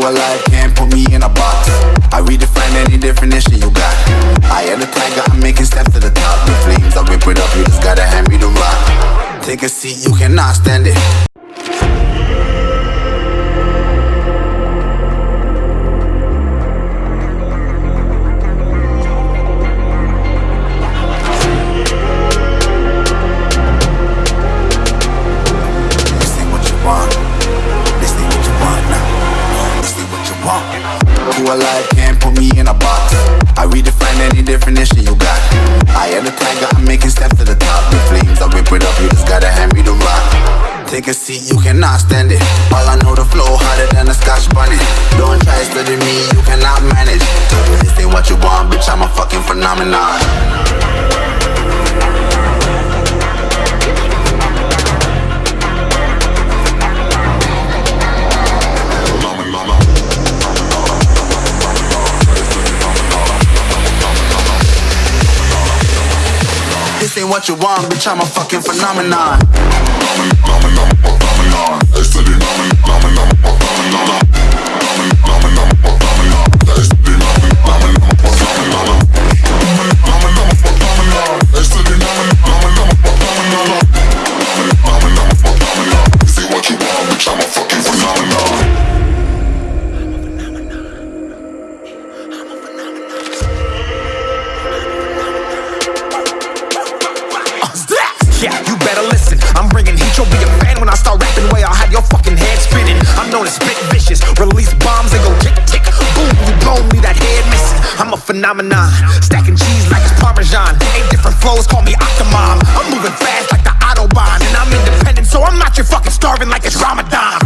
Alive can't put me in a box. I redefine any definition you got. I am the tiger, I'm making steps to the top. The flames, I whip it up, you just gotta hand me the rock. Take a seat, you cannot stand it. Who alive can't put me in a box. I redefine any definition you got. I am the tiger, I'm making steps to the top. The flames, I whip it up, you just gotta hand me the rock. Take a seat, you cannot stand it. All I know, the flow harder than a scotch bonnet. Don't try study me, you cannot manage. This ain't what you want, bitch, I'm a fucking phenomenon. What you want, bitch, I'm a fucking phenomenon. Yeah, you better listen. I'm bringing heat. You'll be a fan when I start rapping. Way I'll have your fucking head spinning. I'm known as spit vicious. Release bombs and go tick tick. Boom, you blow me that head missing. I'm a phenomenon. Stacking cheese like it's Parmesan. Eight different flows, call me Octomom. I'm moving fast like the Autobahn. And I'm independent, so I'm not your fucking starving like it's Ramadan.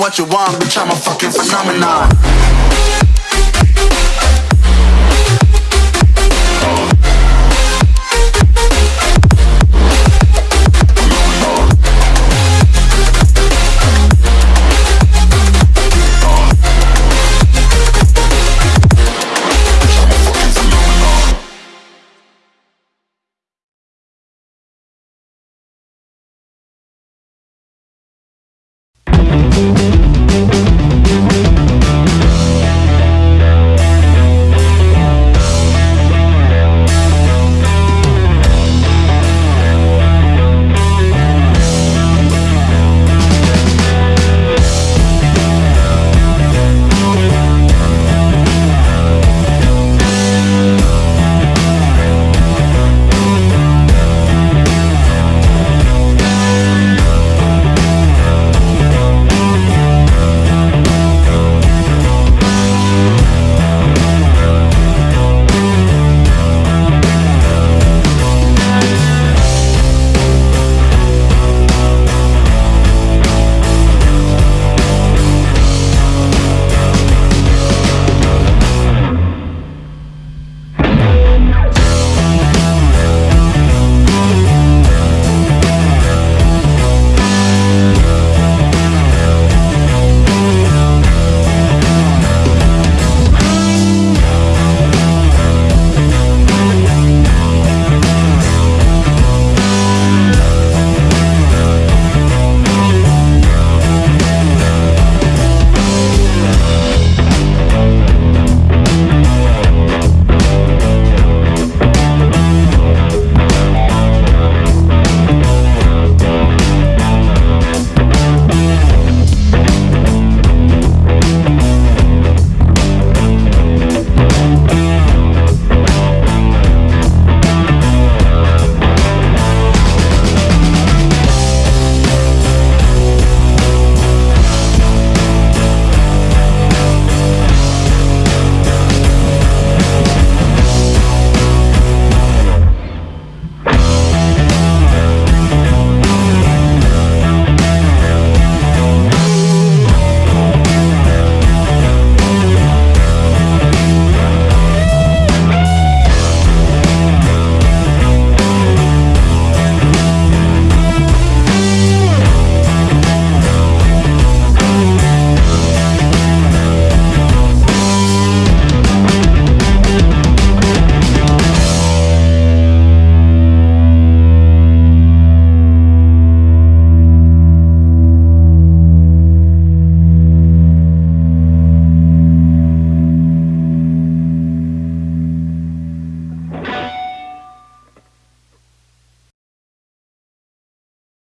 What you want, bitch, I'm a fucking phenomenon. Thank Thank you.